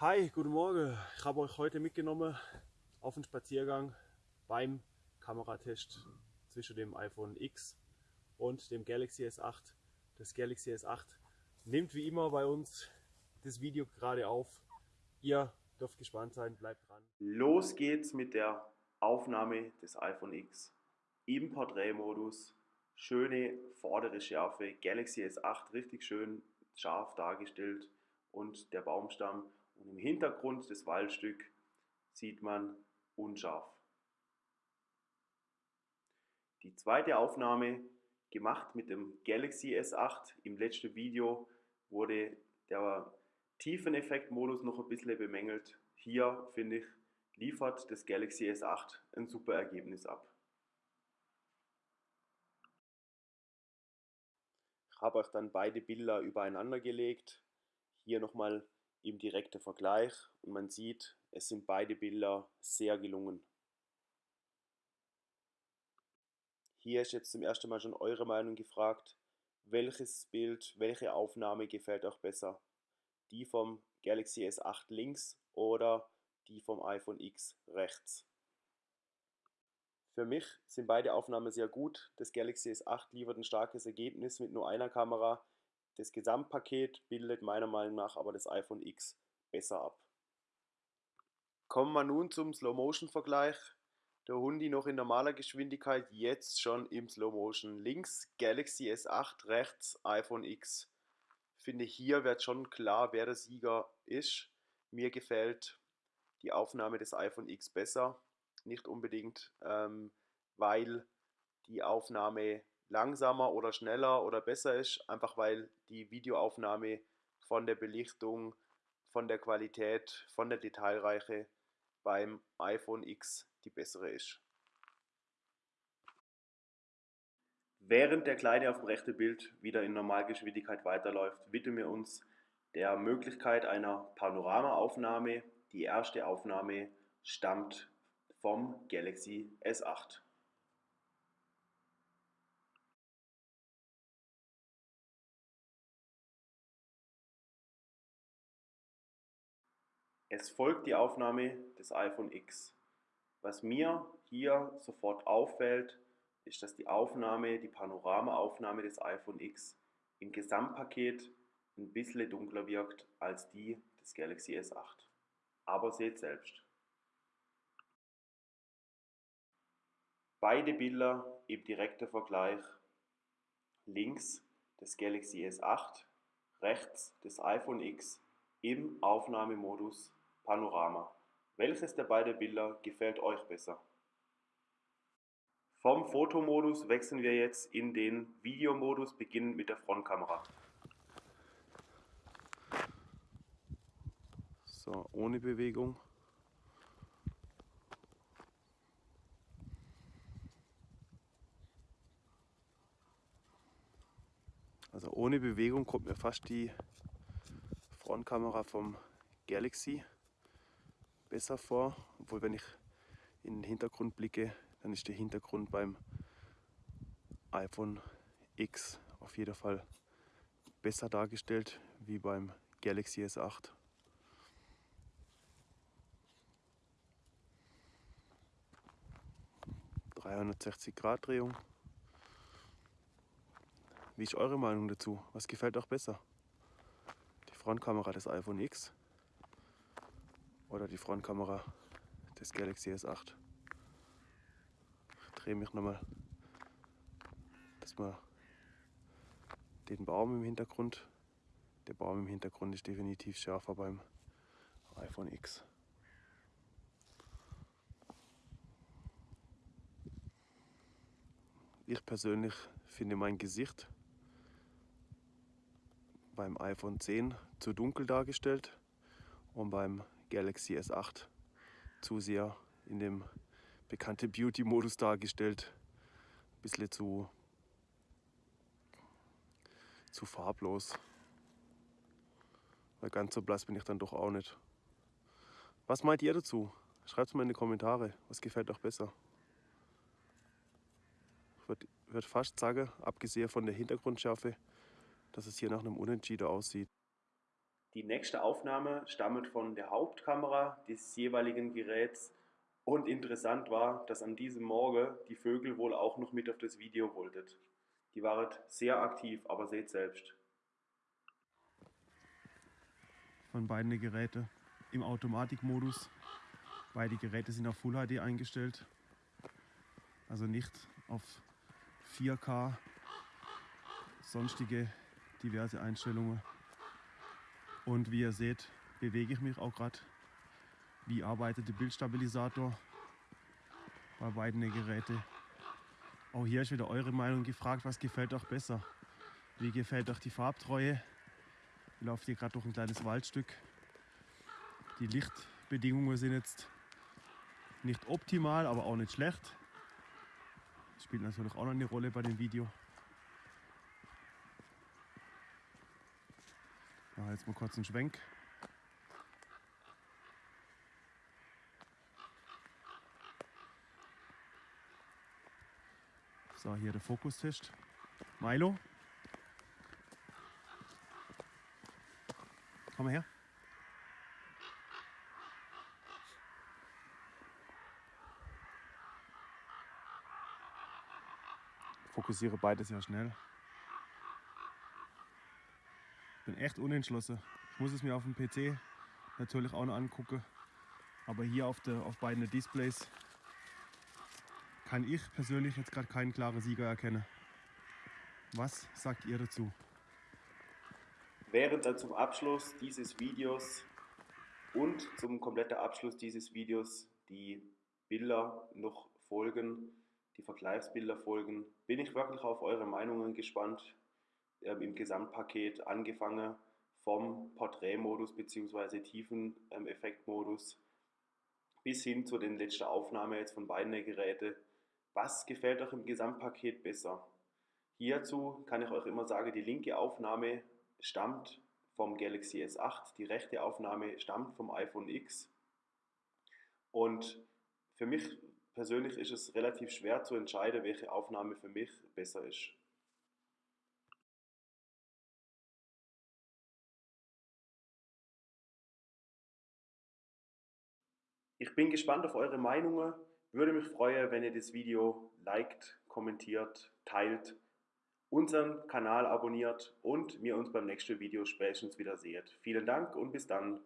Hi, guten Morgen. Ich habe euch heute mitgenommen auf einen Spaziergang beim Kameratest zwischen dem iPhone X und dem Galaxy S8. Das Galaxy S8 nimmt wie immer bei uns das Video gerade auf. Ihr dürft gespannt sein, bleibt dran. Los geht's mit der Aufnahme des iPhone X im Porträtmodus. Schöne vordere Schärfe, Galaxy S8 richtig schön scharf dargestellt und der Baumstamm und im Hintergrund das Waldstück sieht man unscharf. Die zweite Aufnahme, gemacht mit dem Galaxy S8. Im letzten Video wurde der Tiefeneffekt-Modus noch ein bisschen bemängelt. Hier, finde ich, liefert das Galaxy S8 ein super Ergebnis ab. Ich habe euch dann beide Bilder übereinander gelegt. Hier nochmal im direkten Vergleich und man sieht, es sind beide Bilder sehr gelungen. Hier ist jetzt zum ersten Mal schon eure Meinung gefragt. Welches Bild, welche Aufnahme gefällt euch besser? Die vom Galaxy S8 links oder die vom iPhone X rechts? Für mich sind beide Aufnahmen sehr gut. Das Galaxy S8 liefert ein starkes Ergebnis mit nur einer Kamera, das Gesamtpaket bildet meiner Meinung nach aber das iPhone X besser ab. Kommen wir nun zum Slow-Motion-Vergleich. Der Hundi noch in normaler Geschwindigkeit, jetzt schon im Slow-Motion. Links Galaxy S8, rechts iPhone X. Finde hier wird schon klar, wer der Sieger ist. Mir gefällt die Aufnahme des iPhone X besser. Nicht unbedingt, ähm, weil die Aufnahme langsamer oder schneller oder besser ist, einfach weil die Videoaufnahme von der Belichtung, von der Qualität, von der Detailreiche beim iPhone X die bessere ist. Während der Kleine auf dem rechten Bild wieder in Normalgeschwindigkeit weiterläuft, widmen wir uns der Möglichkeit einer Panoramaaufnahme. Die erste Aufnahme stammt vom Galaxy S8. Es folgt die Aufnahme des iPhone X. Was mir hier sofort auffällt, ist, dass die Aufnahme, die Panoramaaufnahme des iPhone X im Gesamtpaket ein bisschen dunkler wirkt als die des Galaxy S8. Aber seht selbst. Beide Bilder im direkten Vergleich. Links das Galaxy S8, rechts das iPhone X im Aufnahmemodus Panorama. Welches der beiden Bilder gefällt euch besser? Vom Fotomodus wechseln wir jetzt in den Videomodus, beginnend mit der Frontkamera. So, ohne Bewegung. Also ohne Bewegung kommt mir fast die Frontkamera vom Galaxy besser vor. Obwohl, wenn ich in den Hintergrund blicke, dann ist der Hintergrund beim iPhone X auf jeden Fall besser dargestellt wie beim Galaxy S8. ...360 Grad Drehung. Wie ist eure Meinung dazu? Was gefällt euch besser? Die Frontkamera des iPhone X oder die Frontkamera des Galaxy S8. Ich drehe mich nochmal, dass man den Baum im Hintergrund, der Baum im Hintergrund ist definitiv schärfer beim iPhone X. Ich persönlich finde mein Gesicht beim iPhone 10 zu dunkel dargestellt und beim Galaxy S8 zu sehr in dem bekannten Beauty-Modus dargestellt. Ein bisschen zu, zu farblos. Weil ganz so blass bin ich dann doch auch nicht. Was meint ihr dazu? Schreibt es mal in die Kommentare. Was gefällt euch besser? Ich würde würd fast sagen, abgesehen von der Hintergrundschärfe, dass es hier nach einem Unentschieden aussieht. Die nächste Aufnahme stammt von der Hauptkamera des jeweiligen Geräts und interessant war, dass an diesem Morgen die Vögel wohl auch noch mit auf das Video wollten. Die waren sehr aktiv, aber seht selbst. Von beiden Geräte im Automatikmodus. Beide Geräte sind auf Full HD eingestellt. Also nicht auf 4K, sonstige diverse Einstellungen. Und wie ihr seht, bewege ich mich auch gerade wie arbeitet der Bildstabilisator bei beiden Geräten. Auch hier ist wieder eure Meinung gefragt, was gefällt euch besser? Wie gefällt euch die Farbtreue? Ich laufe hier gerade durch ein kleines Waldstück. Die Lichtbedingungen sind jetzt nicht optimal, aber auch nicht schlecht. Das spielt natürlich auch noch eine Rolle bei dem Video. Ja, jetzt mal kurz einen Schwenk. So, hier der Fokustest. Milo. Komm mal her. Fokussiere beides ja schnell. Bin echt unentschlossen. Ich muss es mir auf dem PC natürlich auch noch angucken. Aber hier auf, der, auf beiden Displays kann ich persönlich jetzt gerade keinen klaren Sieger erkennen. Was sagt ihr dazu? Während dann zum Abschluss dieses Videos und zum kompletten Abschluss dieses Videos die Bilder noch folgen, die Vergleichsbilder folgen, bin ich wirklich auf eure Meinungen gespannt. Ähm, Im Gesamtpaket angefangen vom Porträtmodus bzw. Tiefeneffektmodus bis hin zu den letzten Aufnahmen jetzt von beiden Geräten was gefällt euch im Gesamtpaket besser? Hierzu kann ich euch immer sagen, die linke Aufnahme stammt vom Galaxy S8, die rechte Aufnahme stammt vom iPhone X. Und für mich persönlich ist es relativ schwer zu entscheiden, welche Aufnahme für mich besser ist. Ich bin gespannt auf eure Meinungen. Würde mich freuen, wenn ihr das Video liked, kommentiert, teilt, unseren Kanal abonniert und mir uns beim nächsten Video spätestens wieder seht. Vielen Dank und bis dann.